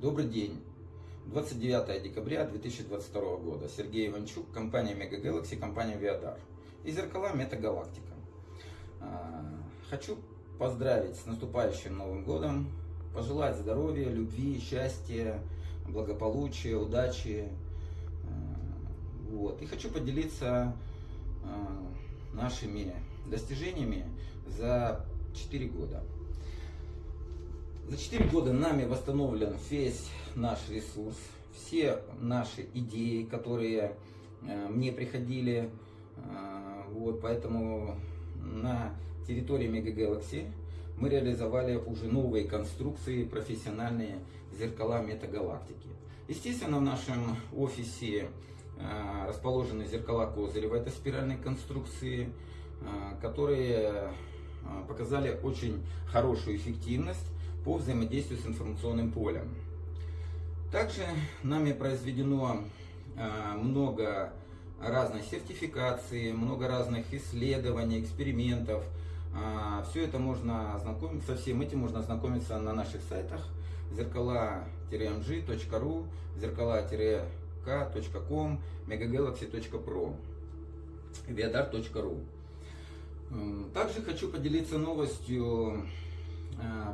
Добрый день. 29 декабря 2022 года. Сергей Иванчук, компания Mega Galaxy, компания Viadar. И зеркала Метагалактика. Хочу поздравить с наступающим Новым Годом, пожелать здоровья, любви, счастья, благополучия, удачи. А, вот. И хочу поделиться а, нашими достижениями за 4 года. За 4 года нами восстановлен весь наш ресурс, все наши идеи, которые э, мне приходили. Э, вот, поэтому на территории Mega мы реализовали уже новые конструкции, профессиональные зеркала метагалактики. Естественно, в нашем офисе э, расположены зеркала Козырева, это спиральные конструкции, которые показали очень хорошую эффективность по взаимодействию с информационным полем. Также нами произведено а, много разных сертификаций, много разных исследований, экспериментов. А, Все это можно ознакомиться, всем этим можно ознакомиться на наших сайтах зеркала-mg.ru, зеркала-k.com, megagalaxy.pro, viadar.ru. Также хочу поделиться новостью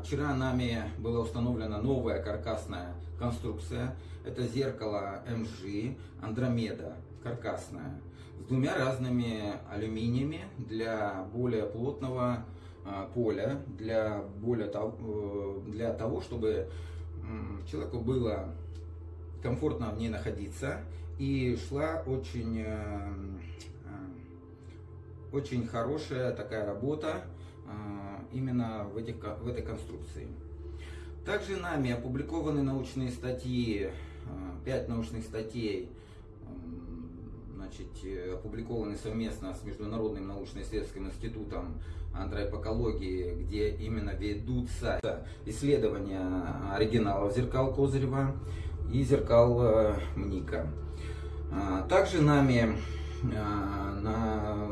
вчера нами была установлена новая каркасная конструкция. Это зеркало МЖ Андромеда каркасное с двумя разными алюминиями для более плотного э, поля, для, более, э, для того, чтобы человеку было комфортно в ней находиться и шла очень, очень хорошая такая работа именно в, этих, в этой конструкции. Также нами опубликованы научные статьи, 5 а, научных статей, значит, э, опубликованы совместно с Международным научно-исследовательским институтом антропокологии, где именно ведутся исследования оригиналов зеркал Козырева и зеркал э, МНИКа. А, также нами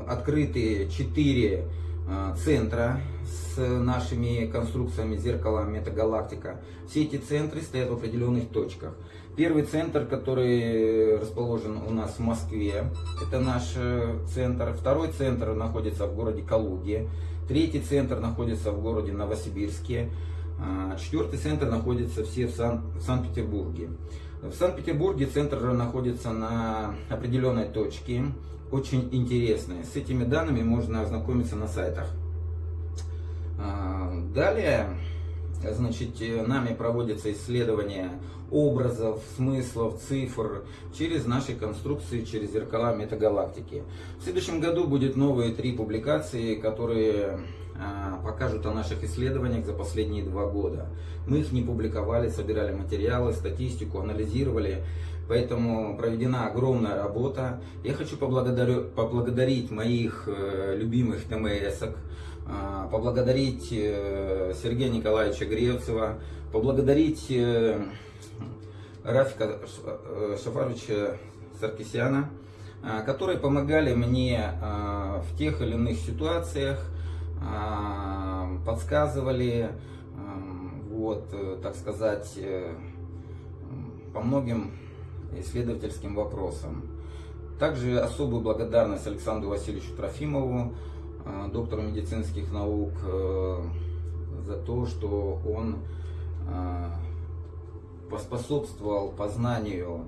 открыты 4 Э, центра с нашими конструкциями зеркала Метагалактика. Все эти центры стоят в определенных точках. Первый центр, который расположен у нас в Москве, это наш э, центр. Второй центр находится в городе Калуге. Третий центр находится в городе Новосибирске. А, четвертый центр находится все в Санкт-Петербурге. В Санкт-Петербурге центр находится на определенной точке очень интересные. С этими данными можно ознакомиться на сайтах. А, далее, значит, нами проводятся исследования образов, смыслов, цифр через наши конструкции, через зеркала метагалактики. В следующем году будет новые три публикации, которые покажут о наших исследованиях за последние два года. Мы их не публиковали, собирали материалы, статистику, анализировали. Поэтому проведена огромная работа. Я хочу поблагодарить моих э, любимых ТМСок, а, поблагодарить э, Сергея Николаевича Гревцева, поблагодарить э, Рафика Шафаровича Саркисяна, а, которые помогали мне а, в тех или иных ситуациях, подсказывали, вот, так сказать, по многим исследовательским вопросам. Также особую благодарность Александру Васильевичу Трофимову, э, доктору медицинских наук, э, за то, что он э, поспособствовал познанию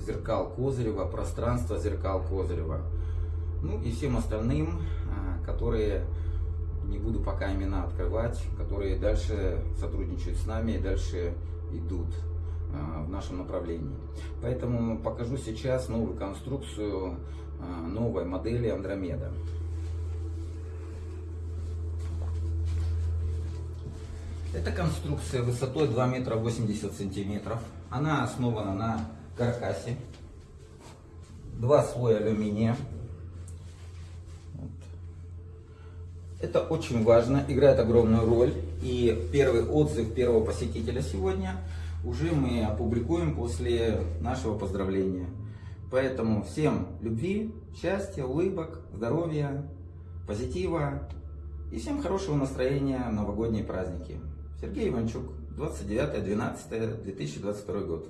зеркал Козырева, пространства зеркал Козырева. Ну и всем остальным, которые, не буду пока имена открывать, которые дальше сотрудничают с нами и дальше идут. А, в нашем направлении. Поэтому покажу сейчас новую конструкцию а, новой модели Андромеда. Это конструкция высотой 2 метра 80 сантиметров. Она основана на каркасе. Два слоя алюминия. Это очень важно, играет огромную роль. И первый отзыв первого посетителя сегодня – уже мы опубликуем после нашего поздравления. Поэтому всем любви, счастья, улыбок, здоровья, позитива и всем хорошего настроения в новогодние праздники. Сергей Иванчук, 29-12-2022 год.